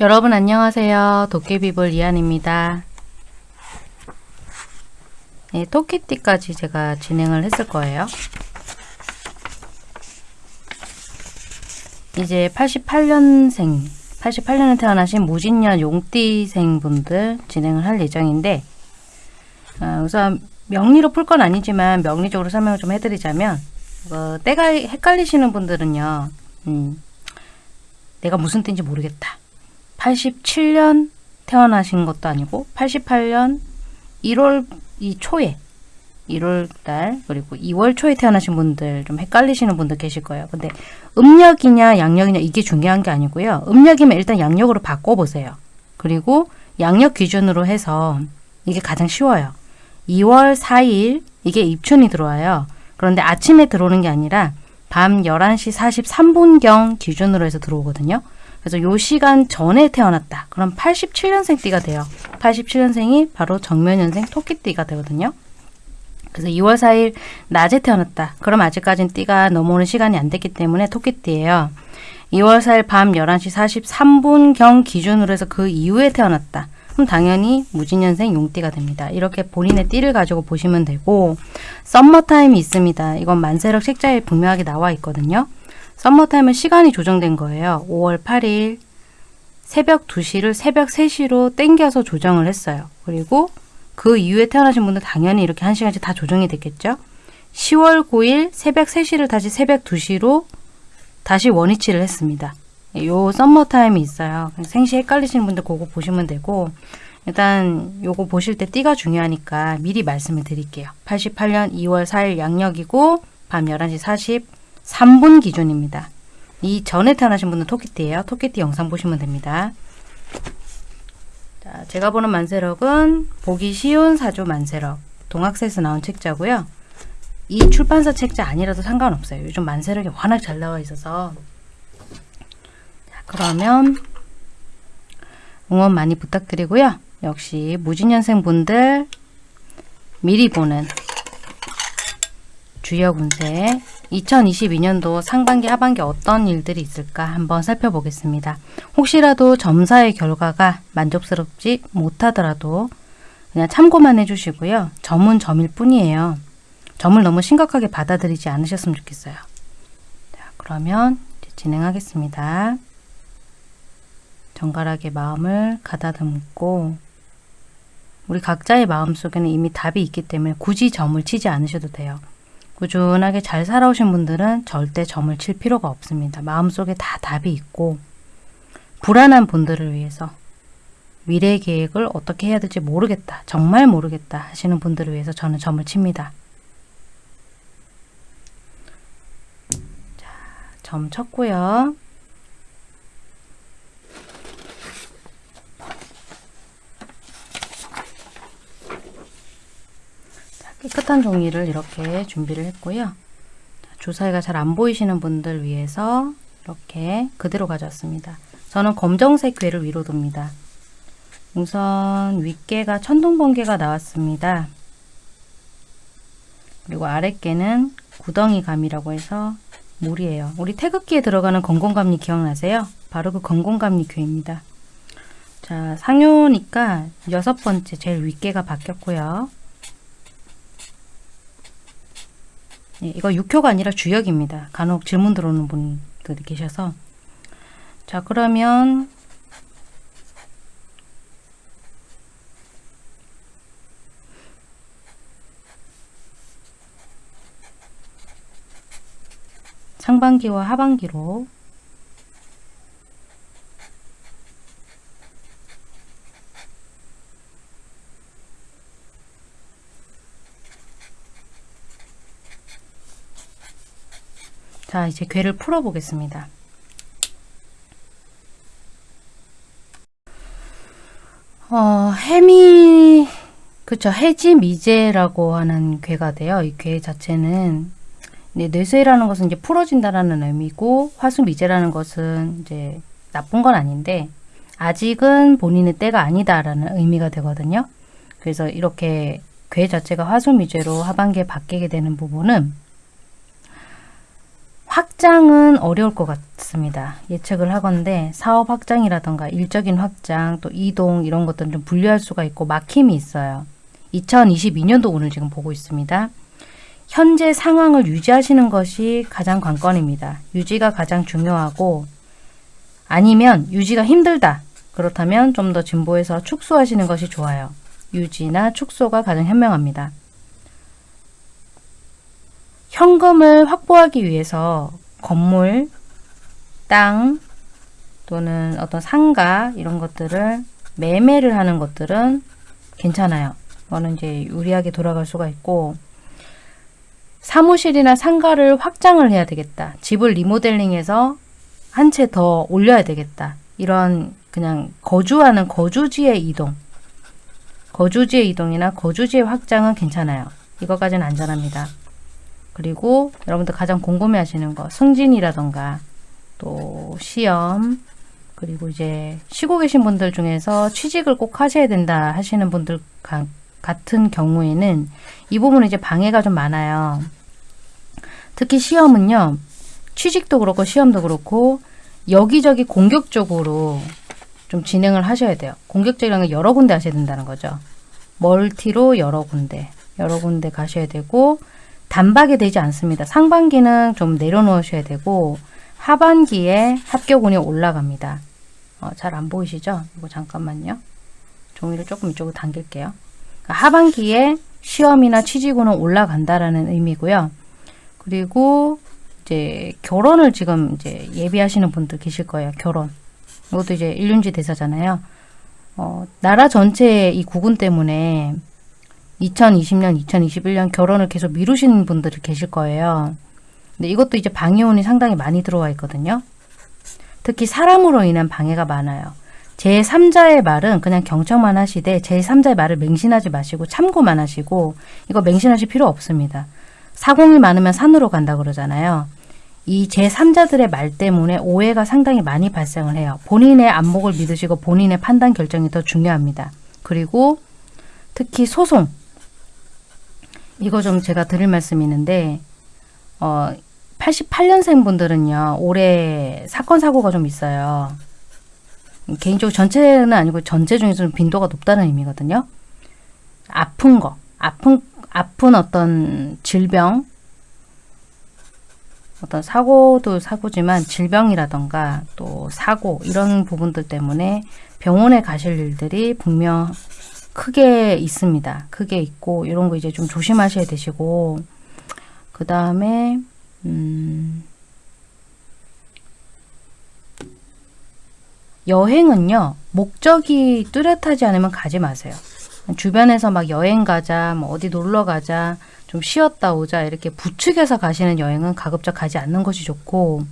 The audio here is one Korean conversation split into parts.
여러분 안녕하세요. 도깨비볼 이한입니다. 네, 토끼띠까지 제가 진행을 했을 거예요. 이제 88년생, 88년에 태어나신 무진년 용띠생 분들 진행을 할 예정인데 어, 우선 명리로 풀 건 아니지만 명리적으로 설명을 좀 해드리자면 어, 때가 헷갈리시는 분들은요. 음, 내가 무슨 띠인지 모르겠다. 87년 태어나신 것도 아니고 88년 1월 이 초에 1월 달 그리고 2월 초에 태어나신 분들 좀 헷갈리시는 분들 계실 거예요. 근데 음력이냐 양력이냐 이게 중요한 게 아니고요. 음력이면 일단 양력으로 바꿔보세요. 그리고 양력 기준으로 해서 이게 가장 쉬워요. 2월 4일 이게 입춘이 들어와요. 그런데 아침에 들어오는 게 아니라 밤 11시 43분경 기준으로 해서 들어오거든요. 그래서 요 시간 전에 태어났다. 그럼 87년생 띠가 돼요. 87년생이 바로 정면연생 토끼띠가 되거든요. 그래서 2월 4일 낮에 태어났다. 그럼 아직까지는 띠가 넘어오는 시간이 안 됐기 때문에 토끼띠예요. 2월 4일 밤 11시 43분경 기준으로 해서 그 이후에 태어났다. 그럼 당연히 무진년생 용띠가 됩니다. 이렇게 본인의 띠를 가지고 보시면 되고 썸머타임이 있습니다. 이건 만세력 책자에 분명하게 나와 있거든요. 썸머타임은 시간이 조정된 거예요. 5월 8일 새벽 2시를 새벽 3시로 땡겨서 조정을 했어요. 그리고 그 이후에 태어나신 분들 당연히 이렇게 1시간씩 다 조정이 됐겠죠. 10월 9일 새벽 3시를 다시 새벽 2시로 다시 원위치를 했습니다. 요 썸머타임이 있어요. 생시 헷갈리시는 분들 그거 보시면 되고 일단 요거 보실 때 띠가 중요하니까 미리 말씀을 드릴게요. 88년 2월 4일 양력이고 밤 11시 40 3분 기준입니다. 이 전에 태어나신 분은 토끼띠예요. 토끼띠 영상 보시면 됩니다. 자, 제가 보는 만세력은 보기 쉬운 사조 만세력 동학세에서 나온 책자고요. 이 출판사 책자 아니라도 상관없어요. 요즘 만세력이 워낙 잘 나와 있어서 자, 그러면 응원 많이 부탁드리고요. 역시 무진년생 분들 미리 보는 주역 운세 2022년도 상반기 하반기 어떤 일들이 있을까 한번 살펴보겠습니다. 혹시라도 점사의 결과가 만족스럽지 못하더라도 그냥 참고만 해주시고요. 점은 점일 뿐이에요. 점을 너무 심각하게 받아들이지 않으셨으면 좋겠어요. 자, 그러면 진행하겠습니다. 정갈하게 마음을 가다듬고 우리 각자의 마음속에는 이미 답이 있기 때문에 굳이 점을 치지 않으셔도 돼요. 꾸준하게 잘 살아오신 분들은 절대 점을 칠 필요가 없습니다. 마음속에 다 답이 있고 불안한 분들을 위해서 미래 계획을 어떻게 해야 될지 모르겠다. 정말 모르겠다 하시는 분들을 위해서 저는 점을 칩니다. 자, 점 쳤고요. 깨끗한 종이를 이렇게 준비를 했고요. 주사위가 잘 안 보이시는 분들 위해서 이렇게 그대로 가져왔습니다. 저는 검정색 괴를 위로 둡니다. 우선 윗개가 천둥번개가 나왔습니다. 그리고 아랫개는 구덩이 감이라고 해서 물이에요. 우리 태극기에 들어가는 건공감리 기억나세요? 바로 그 건공감리 괴입니다. 자, 상효니까 여섯 번째 제일 윗개가 바뀌었고요. 예, 이거 육효가 아니라 주역입니다. 간혹 질문 들어오는 분들이 계셔서 자 그러면 상반기와 하반기로 자 이제 괴를 풀어 보겠습니다 어 해미 그쵸 해지 미제라고 하는 괴가 돼요 이괴 자체는 네, 뇌세라는 것은 이제 풀어진다라는 의미고 화수 미제라는 것은 이제 나쁜 건 아닌데 아직은 본인의 때가 아니다라는 의미가 되거든요. 그래서 이렇게 괴 자체가 화수 미제로 하반기에 바뀌게 되는 부분은 확장은 어려울 것 같습니다. 예측을 하건데 사업 확장이라던가 일적인 확장 또 이동 이런 것들은 좀 분류할 수가 있고 막힘이 있어요. 2022년도 오늘 지금 보고 있습니다. 현재 상황을 유지하시는 것이 가장 관건입니다. 유지가 가장 중요하고 아니면 유지가 힘들다. 그렇다면 좀 더 진보해서 축소하시는 것이 좋아요. 유지나 축소가 가장 현명합니다. 현금을 확보하기 위해서 건물, 땅 또는 어떤 상가 이런 것들을 매매를 하는 것들은 괜찮아요. 이거는 이제 유리하게 돌아갈 수가 있고 사무실이나 상가를 확장을 해야 되겠다. 집을 리모델링해서 한 채 더 올려야 되겠다. 이런 그냥 거주하는 거주지의 이동 거주지의 이동이나 거주지의 확장은 괜찮아요. 이것까지는 안전합니다. 그리고 여러분들 가장 궁금해 하시는 거 승진이라던가 또 시험 그리고 이제 쉬고 계신 분들 중에서 취직을 꼭 하셔야 된다 하시는 분들 가, 같은 경우에는 이 부분은 이제 방해가 좀 많아요. 특히 시험은요. 취직도 그렇고 시험도 그렇고 여기저기 공격적으로 좀 진행을 하셔야 돼요. 공격적이라는 건 여러 군데 하셔야 된다는 거죠. 멀티로 여러 군데, 여러 군데 가셔야 되고 단박에 되지 않습니다. 상반기는 좀 내려놓으셔야 되고 하반기에 합격운이 올라갑니다. 어, 잘 안 보이시죠? 이거 잠깐만요. 종이를 조금 이쪽으로 당길게요. 그러니까 하반기에 시험이나 취직운은 올라간다라는 의미고요. 그리고 이제 결혼을 지금 이제 예비하시는 분들 계실 거예요. 결혼. 이것도 이제 일륜지 대사잖아요. 어, 나라 전체의 이 구군 때문에 2020년, 2021년 결혼을 계속 미루시는 분들이 계실 거예요. 근데 이것도 이제 방해운이 상당히 많이 들어와 있거든요. 특히 사람으로 인한 방해가 많아요. 제3자의 말은 그냥 경청만 하시되 제3자의 말을 맹신하지 마시고 참고만 하시고 이거 맹신하실 필요 없습니다. 사공이 많으면 산으로 간다 그러잖아요. 이 제3자들의 말 때문에 오해가 상당히 많이 발생을 해요. 본인의 안목을 믿으시고 본인의 판단 결정이 더 중요합니다. 그리고 특히 소송 이거 좀 제가 드릴 말씀이 있는데 어 88년생 분들은요 올해 사건 사고가 좀 있어요. 개인적으로 전체는 아니고 전체 중에서 좀 빈도가 높다는 의미거든요. 아픈 거, 아픈 아픈 어떤 질병 어떤 사고도 사고지만 질병이라던가 또 사고 이런 부분들 때문에 병원에 가실 일들이 분명 크게 있습니다. 크게 있고 이런 거 이제 좀 조심하셔야 되시고 그 다음에 음 여행은요 목적이 뚜렷하지 않으면 가지 마세요. 주변에서 막 여행 가자, 뭐 어디 놀러 가자, 좀 쉬었다 오자 이렇게 부축해서 가시는 여행은 가급적 가지 않는 것이 좋고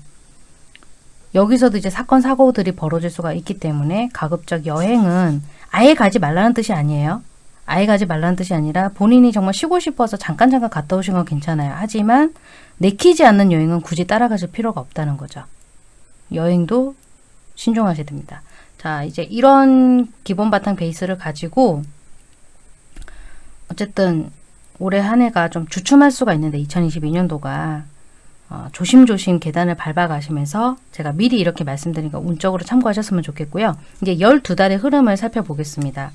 여기서도 이제 사건 사고들이 벌어질 수가 있기 때문에 가급적 여행은 아예 가지 말라는 뜻이 아니에요. 아예 가지 말라는 뜻이 아니라 본인이 정말 쉬고 싶어서 잠깐 잠깐 갔다 오신 건 괜찮아요. 하지만 내키지 않는 여행은 굳이 따라가실 필요가 없다는 거죠. 여행도 신중하셔야 됩니다. 자 이제 이런 기본 바탕 베이스를 가지고 어쨌든 올해 한 해가 좀 주춤할 수가 있는데 2022년도가 어, 조심조심 계단을 밟아가시면서 제가 미리 이렇게 말씀드리니까 운적으로 참고하셨으면 좋겠고요. 이제 12달의 흐름을 살펴보겠습니다.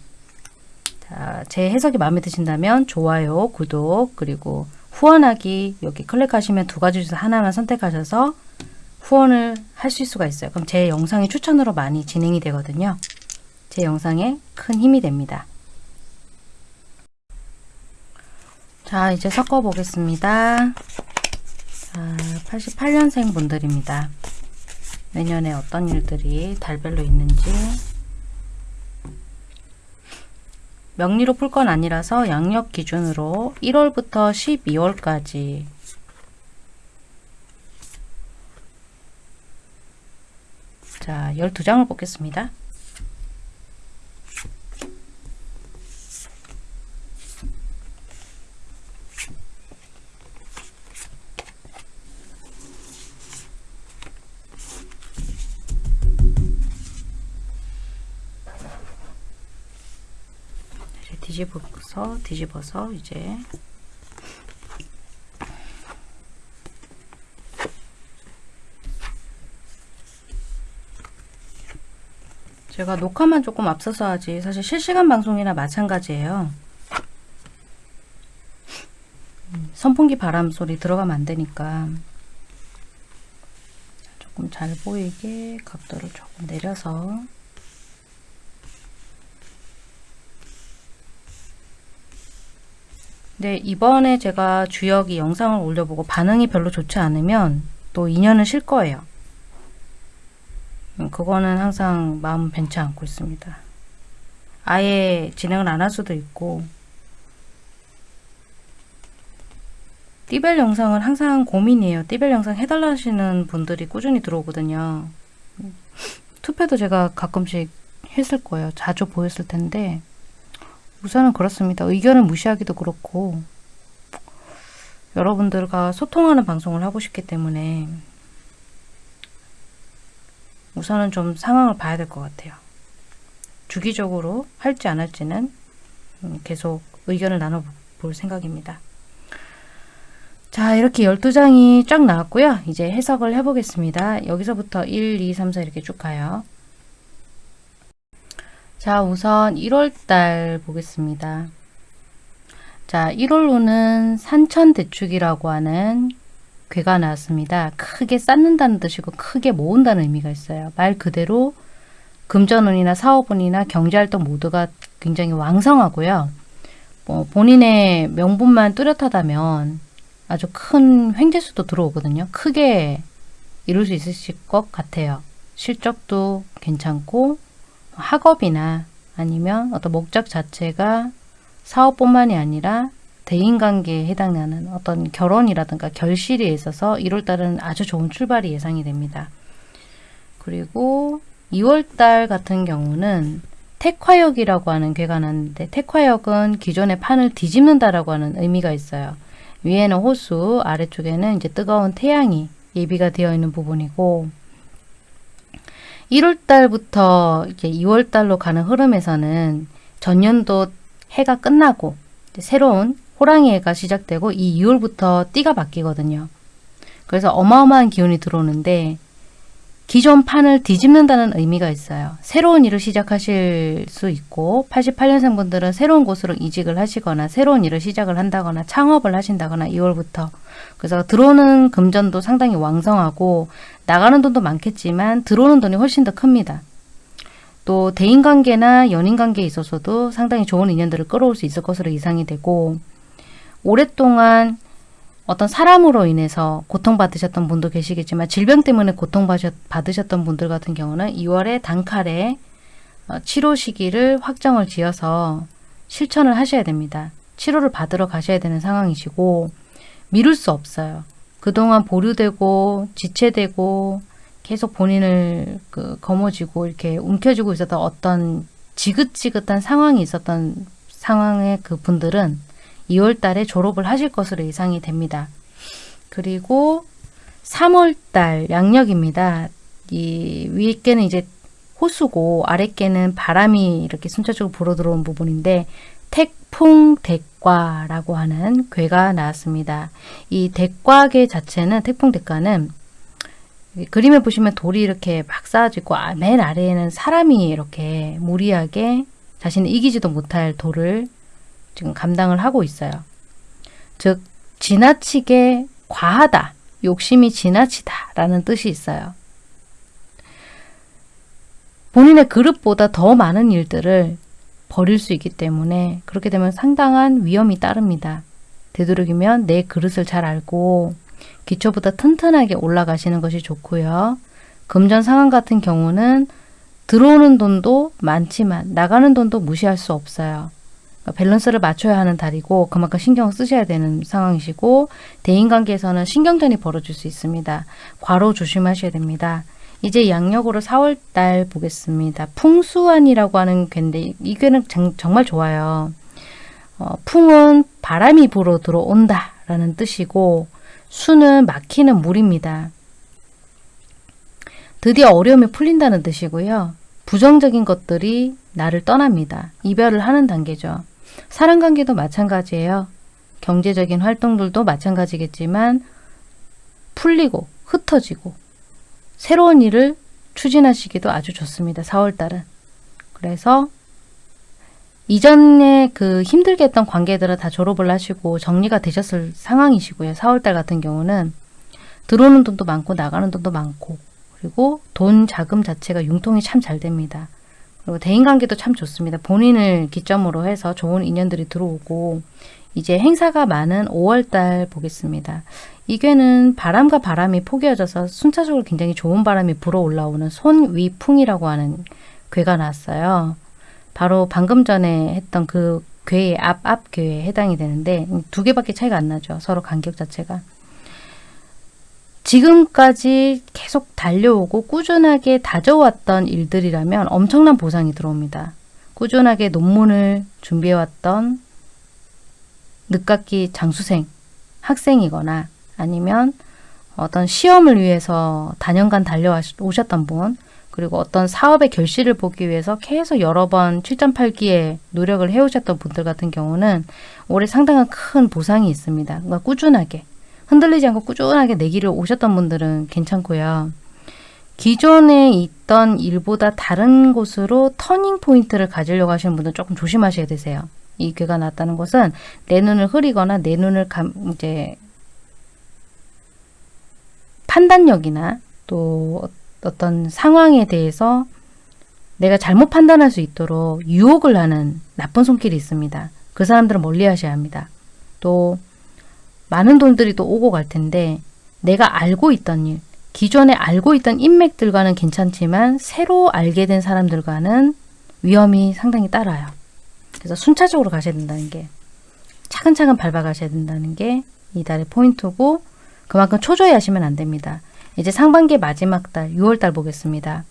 자, 제 해석이 마음에 드신다면 좋아요, 구독, 그리고 후원하기 여기 클릭하시면 두 가지 중에서 하나만 선택하셔서 후원을 하실 수가 있어요. 그럼 제 영상이 추천으로 많이 진행이 되거든요. 제 영상에 큰 힘이 됩니다. 자, 이제 섞어 보겠습니다. 자, 88년생 분들입니다. 내년에 어떤 일들이 달별로 있는지 명리로 풀 건 아니라서 양력 기준으로 1월부터 12월까지 자, 12장을 뽑겠습니다. 뒤집어서 뒤집어서 이제 제가 녹화만 조금 앞서서 하지 사실 실시간 방송이나 마찬가지예요. 선풍기 바람 소리 들어가면 안 되니까 조금 잘 보이게 각도를 조금 내려서 네, 이번에 제가 주역이 영상을 올려보고 반응이 별로 좋지 않으면 또 인연을 쉴 거예요. 음, 그거는 항상 마음 벤치 않고 있습니다. 아예 진행을 안 할 수도 있고 띠벨 영상은 항상 고민이에요. 띠벨 영상 해달라 하시는 분들이 꾸준히 들어오거든요. 투표도 제가 가끔씩 했을 거예요. 자주 보였을 텐데 우선은 그렇습니다. 의견을 무시하기도 그렇고 여러분들과 소통하는 방송을 하고 싶기 때문에 우선은 좀 상황을 봐야 될 것 같아요. 주기적으로 할지 안 할지는 음, 계속 의견을 나눠볼 생각입니다. 자 이렇게 12장이 쫙 나왔고요. 이제 해석을 해보겠습니다. 여기서부터 1, 2, 3, 4 이렇게 쭉 가요. 자 우선 1월달 보겠습니다. 자 1월로는 산천대축이라고 하는 괴가 나왔습니다. 크게 쌓는다는 뜻이고 크게 모은다는 의미가 있어요. 말 그대로 금전운이나 사업운이나 경제활동 모두가 굉장히 왕성하고요. 뭐 본인의 명분만 뚜렷하다면 아주 큰 횡재수도 들어오거든요. 크게 이룰 수 있으실 것 같아요. 실적도 괜찮고 학업이나 아니면 어떤 목적 자체가 사업뿐만이 아니라 대인관계에 해당하는 어떤 결혼이라든가 결실에 있어서 1월달은 아주 좋은 출발이 예상이 됩니다. 그리고 2월달 같은 경우는 택화역이라고 하는 괴가 났는데 택화역은 기존의 판을 뒤집는다라고 하는 의미가 있어요. 위에는 호수, 아래쪽에는 이제 뜨거운 태양이 예비가 되어 있는 부분이고 1월달부터 이제 2월달로 가는 흐름에서는 전년도 해가 끝나고 새로운 호랑이 해가 시작되고 이 2월부터 띠가 바뀌거든요. 그래서 어마어마한 기운이 들어오는데 기존 판을 뒤집는다는 의미가 있어요. 새로운 일을 시작하실 수 있고 88년생 분들은 새로운 곳으로 이직을 하시거나 새로운 일을 시작을 한다거나 창업을 하신다거나 2월부터 그래서 들어오는 금전도 상당히 왕성하고 나가는 돈도 많겠지만 들어오는 돈이 훨씬 더 큽니다. 또 대인관계나 연인관계에 있어서도 상당히 좋은 인연들을 끌어올 수 있을 것으로 예상이 되고 오랫동안 어떤 사람으로 인해서 고통받으셨던 분도 계시겠지만 질병 때문에 고통받으셨던 분들 같은 경우는 2월에 단칼에 어, 치료 시기를 확정을 지어서 실천을 하셔야 됩니다. 치료를 받으러 가셔야 되는 상황이시고 미룰 수 없어요. 그동안 보류되고 지체되고 계속 본인을 그 거머쥐고 이렇게 움켜쥐고 있었던 어떤 지긋지긋한 상황이 있었던 상황의 그 분들은 2월 달에 졸업을 하실 것으로 예상이 됩니다. 그리고 3월 달 양력입니다. 이 위에 깨는 이제 호수고 아래 깨는 바람이 이렇게 순차적으로 불어 들어온 부분인데 태풍 대 과라고 하는 괴가 나왔습니다. 이 대과계 자체는 태풍 대과는 그림에 보시면 돌이 이렇게 막 쌓아지고 아, 맨 아래에는 사람이 이렇게 무리하게 자신이 이기지도 못할 돌을 지금 감당을 하고 있어요. 즉 지나치게 과하다, 욕심이 지나치다 라는 뜻이 있어요. 본인의 그릇보다 더 많은 일들을 버릴 수 있기 때문에 그렇게 되면 상당한 위험이 따릅니다. 되도록이면 내 그릇을 잘 알고 기초보다 튼튼하게 올라가시는 것이 좋고요. 금전 상황 같은 경우는 들어오는 돈도 많지만 나가는 돈도 무시할 수 없어요. 그러니까 밸런스를 맞춰야 하는 달이고 그만큼 신경을 쓰셔야 되는 상황이시고 대인관계에서는 신경전이 벌어질 수 있습니다. 과로 조심하셔야 됩니다. 이제 양력으로 4월달 보겠습니다. 풍수안이라고 하는 괴인데 이 괴는 정말 좋아요. 어, 풍은 바람이 불어 들어온다 라는 뜻이고 수는 막히는 물입니다. 드디어 어려움이 풀린다는 뜻이고요. 부정적인 것들이 나를 떠납니다. 이별을 하는 단계죠. 사랑관계도 마찬가지예요. 경제적인 활동들도 마찬가지겠지만 풀리고 흩어지고 새로운 일을 추진하시기도 아주 좋습니다. 4월달은. 그래서 이전에 그 힘들게 했던 관계들은 다 졸업을 하시고 정리가 되셨을 상황이시고요. 4월달 같은 경우는 들어오는 돈도 많고 나가는 돈도 많고 그리고 돈 자금 자체가 융통이 참 잘 됩니다. 그리고 대인관계도 참 좋습니다. 본인을 기점으로 해서 좋은 인연들이 들어오고 이제 행사가 많은 5월달 보겠습니다. 이괴는 바람과 바람이 포개어져서 순차적으로 굉장히 좋은 바람이 불어 올라오는 손위풍이라고 하는 괴가 나왔어요. 바로 방금 전에 했던 그 괴의 앞, 앞 괴에 해당이 되는데 두 개밖에 차이가 안 나죠. 서로 간격 자체가. 지금까지 계속 달려오고 꾸준하게 다져왔던 일들이라면 엄청난 보상이 들어옵니다. 꾸준하게 논문을 준비해왔던 늦깎이 장수생, 학생이거나 아니면 어떤 시험을 위해서 단연간 달려오셨던 분, 그리고 어떤 사업의 결실을 보기 위해서 계속 여러 번 7.8기에 노력을 해오셨던 분들 같은 경우는 올해 상당한 큰 보상이 있습니다. 그러니까 꾸준하게 흔들리지 않고 꾸준하게 내기를 오셨던 분들은 괜찮고요. 기존에 있던 일보다 다른 곳으로 터닝 포인트를 가지려고 하시는 분들은 조금 조심하셔야 되세요. 이 괴가 났다는 것은 내 눈을 흐리거나 내 눈을 감, 이제 판단력이나 또 어떤 상황에 대해서 내가 잘못 판단할 수 있도록 유혹을 하는 나쁜 손길이 있습니다. 그 사람들은 멀리 하셔야 합니다. 또 많은 돈들이 또 오고 갈 텐데 내가 알고 있던 일, 기존에 알고 있던 인맥들과는 괜찮지만 새로 알게 된 사람들과는 위험이 상당히 따라요. 그래서 순차적으로 가셔야 된다는 게 차근차근 밟아 가셔야 된다는 게 이달의 포인트고 그만큼 초조해 하시면 안 됩니다. 이제 상반기 마지막 달 6월 달 보겠습니다.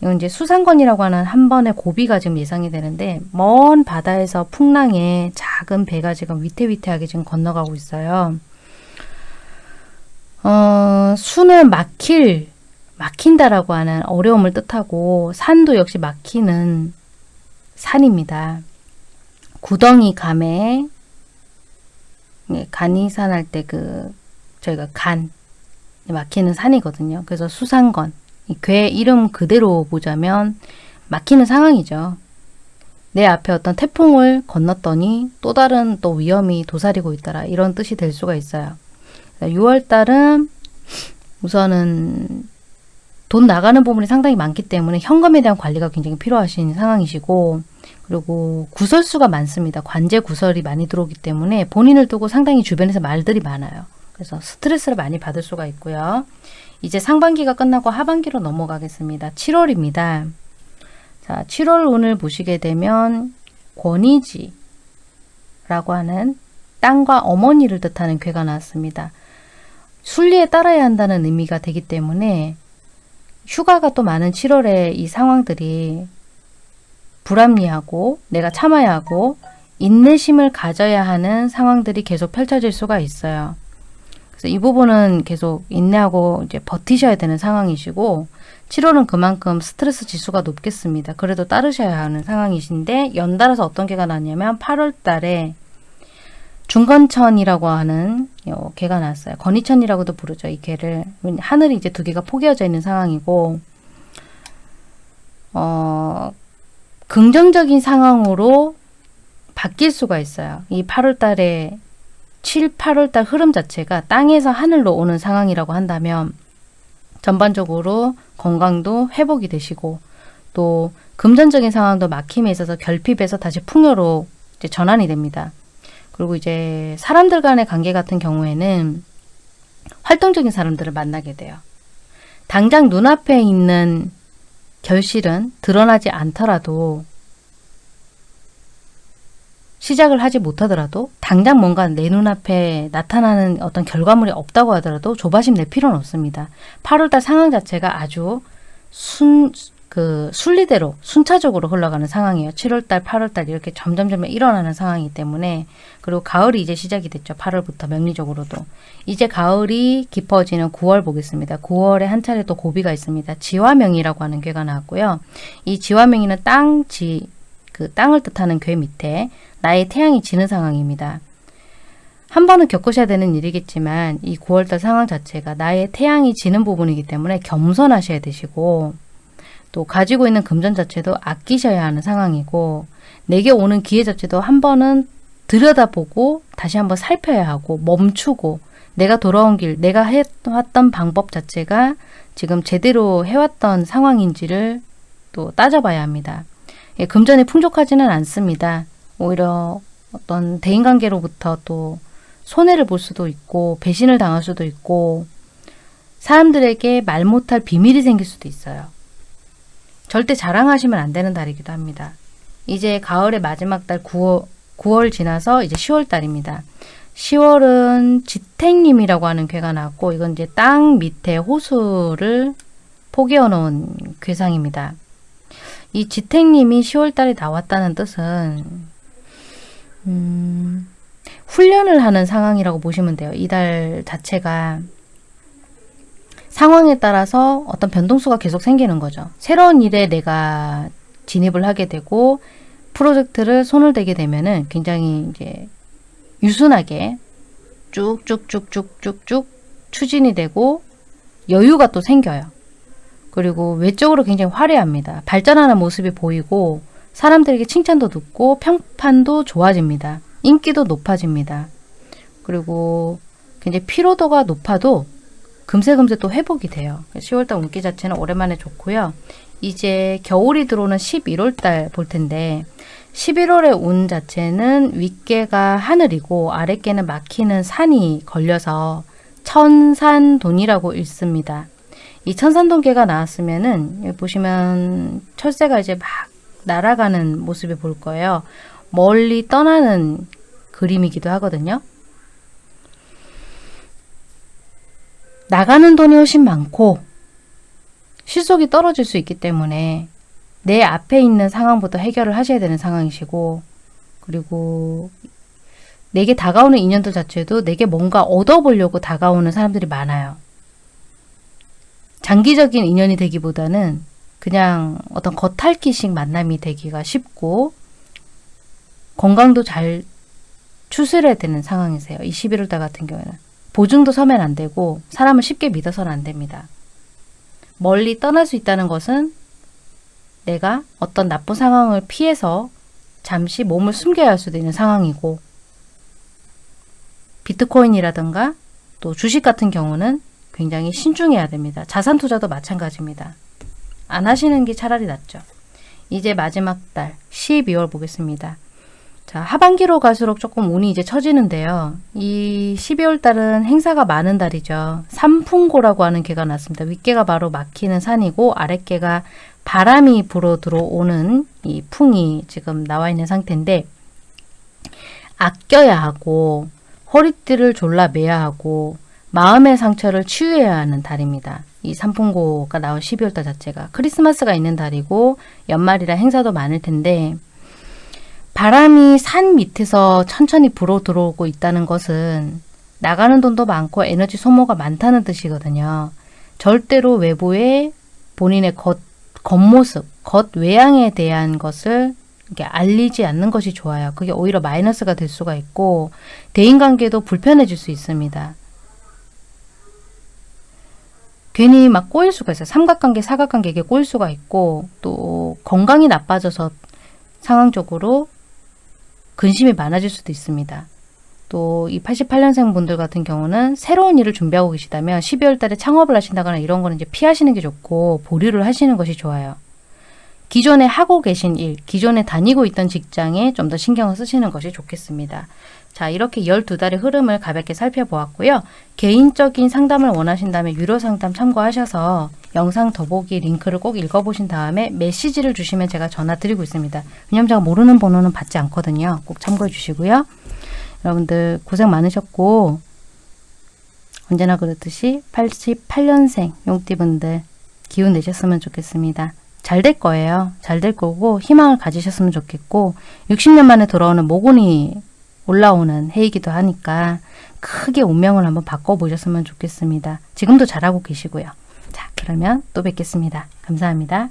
이건 이제 수상권이라고 하는 한 번의 고비가 지금 예상이 되는데 먼 바다에서 풍랑에 작은 배가 지금 위태위태하게 지금 건너가고 있어요. 어, 수는 막힐, 막힌다라고 하는 어려움을 뜻하고 산도 역시 막히는 산입니다. 구덩이 감에 네, 간이산 할 때 그 저희가 간 막히는 산이거든요. 그래서 수상건 괴 이름 그대로 보자면 막히는 상황이죠. 내 앞에 어떤 태풍을 건넜더니 또 다른 또 위험이 도사리고 있더라 이런 뜻이 될 수가 있어요. 6월달은 우선은 돈 나가는 부분이 상당히 많기 때문에 현금에 대한 관리가 굉장히 필요하신 상황이시고 그리고 구설수가 많습니다. 관제 구설이 많이 들어오기 때문에 본인을 두고 상당히 주변에서 말들이 많아요. 그래서 스트레스를 많이 받을 수가 있고요. 이제 상반기가 끝나고 하반기로 넘어가겠습니다. 7월입니다. 자, 7월 운을 보시게 되면 권위지라고 하는 땅과 어머니를 뜻하는 괴가 나왔습니다. 순리에 따라야 한다는 의미가 되기 때문에 휴가가 또 많은 7월에 이 상황들이 불합리하고 내가 참아야 하고 인내심을 가져야 하는 상황들이 계속 펼쳐질 수가 있어요. 그래서 이 부분은 계속 인내하고 이제 버티셔야 되는 상황이시고 7월은 그만큼 스트레스 지수가 높겠습니다. 그래도 따르셔야 하는 상황이신데 연달아서 어떤 개가 나냐면 8월 달에 중건천이라고 하는 요 개가 나왔어요. 건이천이라고도 부르죠. 이 개를. 하늘이 이제 두 개가 포개어져 있는 상황이고 어, 긍정적인 상황으로 바뀔 수가 있어요. 이 8월 달에 7, 8월 달 흐름 자체가 땅에서 하늘로 오는 상황이라고 한다면 전반적으로 건강도 회복이 되시고 또 금전적인 상황도 막힘에 있어서 결핍에서 다시 풍요로 전환이 됩니다. 그리고 이제 사람들 간의 관계 같은 경우에는 활동적인 사람들을 만나게 돼요. 당장 눈앞에 있는 결실은 드러나지 않더라도 시작을 하지 못하더라도 당장 뭔가 내 눈앞에 나타나는 어떤 결과물이 없다고 하더라도 조바심 낼 필요는 없습니다. 8월달 상황 자체가 아주 순, 그 순리대로 순차적으로 흘러가는 상황이에요. 7월달, 8월달 이렇게 점점점 일어나는 상황이기 때문에 그리고 가을이 이제 시작이 됐죠. 8월부터 명리적으로도. 이제 가을이 깊어지는 9월 보겠습니다. 9월에 한 차례 또 고비가 있습니다. 지화명이라고 하는 괴가 나왔고요. 이 지화명이는 땅, 지, 그 땅을 뜻하는 괴 밑에 나의 태양이 지는 상황입니다. 한 번은 겪으셔야 되는 일이겠지만 이 9월달 상황 자체가 나의 태양이 지는 부분이기 때문에 겸손하셔야 되시고 또 가지고 있는 금전 자체도 아끼셔야 하는 상황이고 내게 오는 기회 자체도 한 번은 들여다보고 다시 한번 살펴야 하고 멈추고 내가 돌아온 길, 내가 해왔던 방법 자체가 지금 제대로 해왔던 상황인지를 또 따져봐야 합니다. 예, 금전이 풍족하지는 않습니다. 오히려 어떤 대인관계로부터 또 손해를 볼 수도 있고 배신을 당할 수도 있고 사람들에게 말 못할 비밀이 생길 수도 있어요. 절대 자랑하시면 안 되는 달이기도 합니다. 이제 가을의 마지막 달 9월, 9월 지나서 이제 10월 달입니다. 10월은 지택님이라고 하는 괴가 나왔고 이건 이제 땅 밑에 호수를 포개어 놓은 괴상입니다. 이 지택님이 10월 달에 나왔다는 뜻은 음, 훈련을 하는 상황이라고 보시면 돼요. 이달 자체가 상황에 따라서 어떤 변동수가 계속 생기는 거죠. 새로운 일에 내가 진입을 하게 되고 프로젝트를 손을 대게 되면은 굉장히 이제 유순하게 쭉쭉쭉쭉쭉쭉 추진이 되고 여유가 또 생겨요. 그리고 외적으로 굉장히 화려합니다. 발전하는 모습이 보이고 사람들에게 칭찬도 듣고 평판도 좋아집니다. 인기도 높아집니다. 그리고 굉장히 피로도가 높아도 금세금세 또 회복이 돼요. 10월달 운기 자체는 오랜만에 좋고요. 이제 겨울이 들어오는 11월달 볼 텐데 11월의 운 자체는 윗개가 하늘이고 아랫개는 막히는 산이 걸려서 천산돈이라고 읽습니다. 이 천산돈개가 나왔으면은 보시면 철새가 이제 막 날아가는 모습을 볼 거예요. 멀리 떠나는 그림이기도 하거든요. 나가는 돈이 훨씬 많고 실속이 떨어질 수 있기 때문에 내 앞에 있는 상황부터 해결을 하셔야 되는 상황이시고 그리고 내게 다가오는 인연들 자체도 내게 뭔가 얻어보려고 다가오는 사람들이 많아요. 장기적인 인연이 되기보다는 그냥 어떤 겉핥기식 만남이 되기가 쉽고 건강도 잘 추스려야 되는 상황이세요. 이 11월달 같은 경우에는. 보증도 서면 안 되고 사람을 쉽게 믿어서는 안 됩니다. 멀리 떠날 수 있다는 것은 내가 어떤 나쁜 상황을 피해서 잠시 몸을 숨겨야 할 수도 있는 상황이고 비트코인이라든가 또 주식 같은 경우는 굉장히 신중해야 됩니다. 자산 투자도 마찬가지입니다. 안 하시는 게 차라리 낫죠. 이제 마지막 달 12월 보겠습니다. 자, 하반기로 갈수록 조금 운이 이제 처지는데요. 이 12월 달은 행사가 많은 달이죠. 삼풍고라고 하는 개가 났습니다. 윗개가 바로 막히는 산이고 아랫개가 바람이 불어 들어오는 이 풍이 지금 나와 있는 상태인데 아껴야 하고 허리띠를 졸라 매야 하고 마음의 상처를 치유해야 하는 달입니다. 이 삼풍고가 나온 12월달 자체가 크리스마스가 있는 달이고 연말이라 행사도 많을 텐데 바람이 산 밑에서 천천히 불어 들어오고 있다는 것은 나가는 돈도 많고 에너지 소모가 많다는 뜻이거든요. 절대로 외부에 본인의 겉, 겉모습, 겉 외양에 대한 것을 알리지 않는 것이 좋아요. 그게 오히려 마이너스가 될 수가 있고 대인관계도 불편해질 수 있습니다. 괜히 막 꼬일 수가 있어요. 삼각관계, 사각관계에 꼬일 수가 있고 또 건강이 나빠져서 상황적으로 근심이 많아질 수도 있습니다. 또 이 88년생 분들 같은 경우는 새로운 일을 준비하고 계시다면 12월 달에 창업을 하신다거나 이런 거는 이제 피하시는 게 좋고 보류를 하시는 것이 좋아요. 기존에 하고 계신 일, 기존에 다니고 있던 직장에 좀 더 신경을 쓰시는 것이 좋겠습니다. 자, 이렇게 12달의 흐름을 가볍게 살펴보았고요. 개인적인 상담을 원하신다면 유료 상담 참고하셔서 영상 더보기 링크를 꼭 읽어보신 다음에 메시지를 주시면 제가 전화 드리고 있습니다. 왜냐면 제가 모르는 번호는 받지 않거든요. 꼭 참고해 주시고요. 여러분들 고생 많으셨고 언제나 그렇듯이 88년생 용띠분들 기운 내셨으면 좋겠습니다. 잘 될 거예요. 잘 될 거고 희망을 가지셨으면 좋겠고 60년 만에 돌아오는 모곤이 올라오는 해이기도 하니까 크게 운명을 한번 바꿔보셨으면 좋겠습니다. 지금도 잘하고 계시고요. 자, 그러면 또 뵙겠습니다. 감사합니다.